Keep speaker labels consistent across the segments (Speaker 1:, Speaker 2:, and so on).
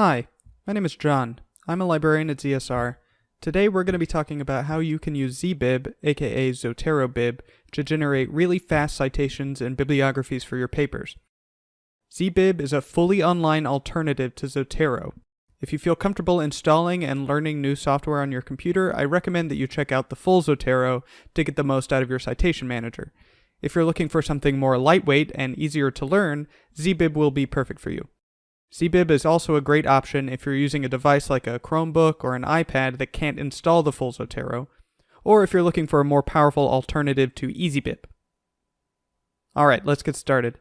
Speaker 1: Hi, my name is John. I'm a librarian at ZSR. Today we're going to be talking about how you can use ZBib, aka ZoteroBib, to generate really fast citations and bibliographies for your papers. ZBib is a fully online alternative to Zotero. If you feel comfortable installing and learning new software on your computer, I recommend that you check out the full Zotero to get the most out of your citation manager. If you're looking for something more lightweight and easier to learn, ZBib will be perfect for you. ZBib is also a great option if you're using a device like a Chromebook or an iPad that can't install the full Zotero, or if you're looking for a more powerful alternative to EasyBib. Alright, let's get started.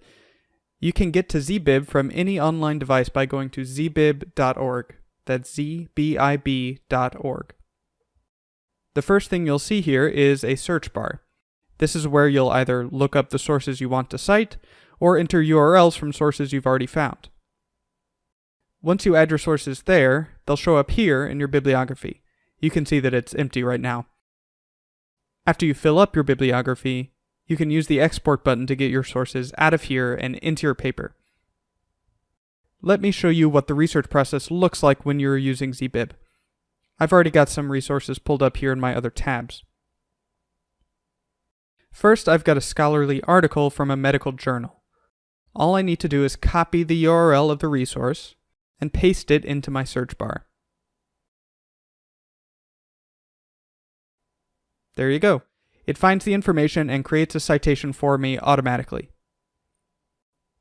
Speaker 1: You can get to ZBib from any online device by going to zbib.org. That's zbib.org. The first thing you'll see here is a search bar. This is where you'll either look up the sources you want to cite, or enter URLs from sources you've already found. Once you add your sources there, they'll show up here in your bibliography. You can see that it's empty right now. After you fill up your bibliography, you can use the export button to get your sources out of here and into your paper. Let me show you what the research process looks like when you're using ZBib. I've already got some resources pulled up here in my other tabs. First, I've got a scholarly article from a medical journal. All I need to do is copy the URL of the resource and paste it into my search bar. There you go. It finds the information and creates a citation for me automatically.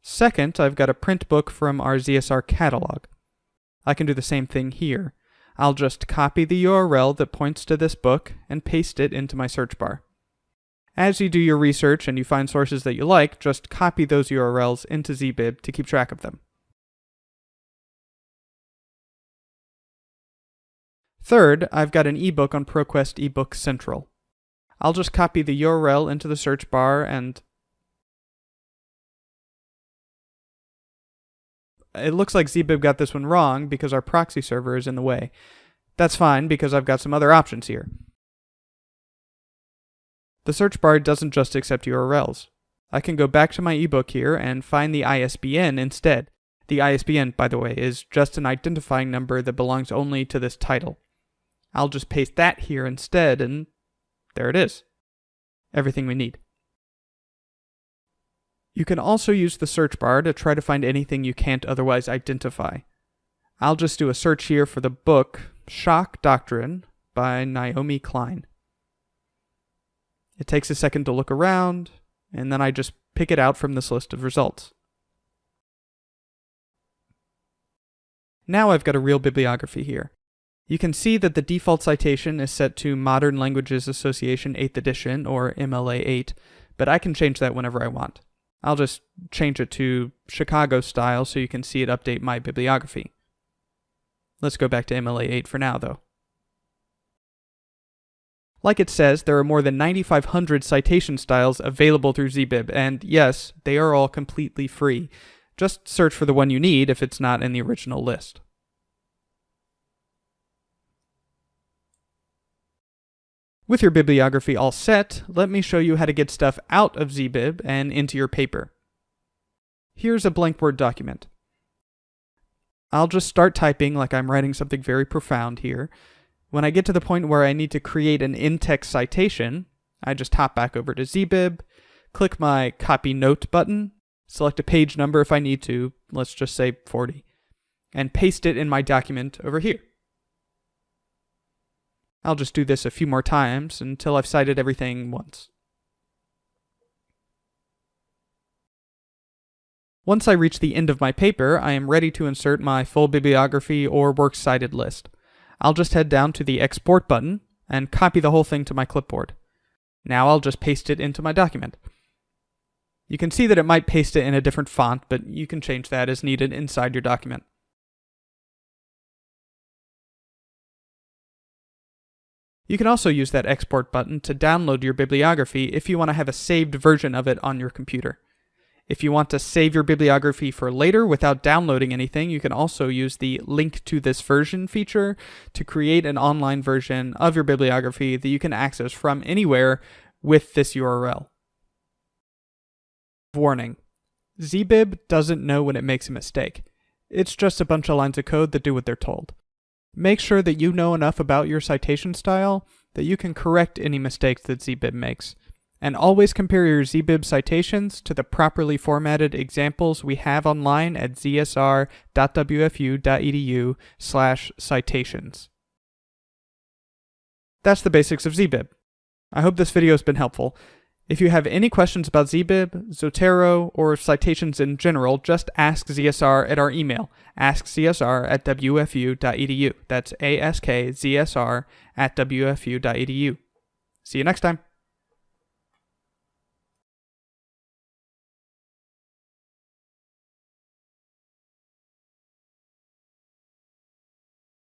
Speaker 1: Second, I've got a print book from our ZSR catalog. I can do the same thing here. I'll just copy the URL that points to this book and paste it into my search bar. As you do your research and you find sources that you like, just copy those URLs into ZBib to keep track of them. Third, I've got an ebook on ProQuest eBook Central. I'll just copy the URL into the search bar and it looks like ZBib got this one wrong because our proxy server is in the way. That's fine because I've got some other options here. The search bar doesn't just accept URLs. I can go back to my ebook here and find the ISBN instead. The ISBN, by the way, is just an identifying number that belongs only to this title. I'll just paste that here instead, and there it is. Everything we need. You can also use the search bar to try to find anything you can't otherwise identify. I'll just do a search here for the book Shock Doctrine by Naomi Klein. It takes a second to look around, and then I just pick it out from this list of results. Now I've got a real bibliography here. You can see that the default citation is set to Modern Languages Association 8th edition, or MLA 8, but I can change that whenever I want. I'll just change it to Chicago style so you can see it update my bibliography. Let's go back to MLA 8 for now, though. Like it says, there are more than 9,500 citation styles available through ZBib, and yes, they are all completely free. Just search for the one you need if it's not in the original list. With your bibliography all set, let me show you how to get stuff out of ZBib and into your paper. Here's a blank Word document. I'll just start typing like I'm writing something very profound here. When I get to the point where I need to create an in-text citation, I just hop back over to ZBib, click my Copy Note button, select a page number if I need to, let's just say 40, and paste it in my document over here. I'll just do this a few more times until I've cited everything once. Once I reach the end of my paper, I am ready to insert my full bibliography or works cited list. I'll just head down to the export button and copy the whole thing to my clipboard. Now I'll just paste it into my document. You can see that it might paste it in a different font, but you can change that as needed inside your document. You can also use that export button to download your bibliography if you want to have a saved version of it on your computer. If you want to save your bibliography for later without downloading anything, you can also use the link to this version feature to create an online version of your bibliography that you can access from anywhere with this URL. Warning. ZBib doesn't know when it makes a mistake. It's just a bunch of lines of code that do what they're told. Make sure that you know enough about your citation style that you can correct any mistakes that ZBib makes. And always compare your ZBib citations to the properly formatted examples we have online at zsr.wfu.edu slash citations. That's the basics of ZBib. I hope this video has been helpful. If you have any questions about ZBib, Zotero, or citations in general, just ask ZSR at our email, askzsr at wfu.edu. That's askzsr at wfu.edu. See you next time.